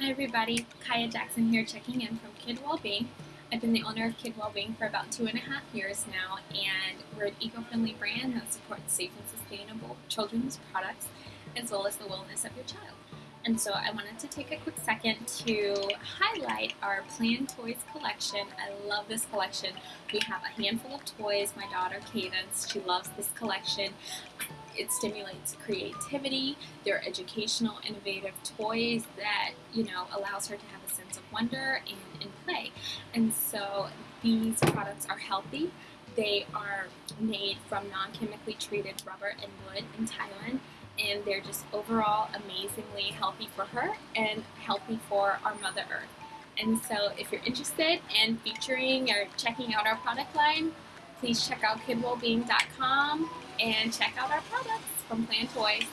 Hi everybody, Kaya Jackson here checking in from Kid Wellbeing. I've been the owner of Kid Wellbeing for about two and a half years now and we're an eco-friendly brand that supports safe and sustainable children's products as well as the wellness of your child. And so I wanted to take a quick second to highlight our Plan Toys collection. I love this collection. We have a handful of toys. My daughter Cadence, she loves this collection. It stimulates creativity. They're educational, innovative toys that, you know, allows her to have a sense of wonder and, and play. And so these products are healthy. They are made from non-chemically treated rubber and wood in Thailand and they're just overall amazingly healthy for her and healthy for our Mother Earth. And so if you're interested in featuring or checking out our product line, please check out kidwellbeing.com and check out our products from Plan Toys.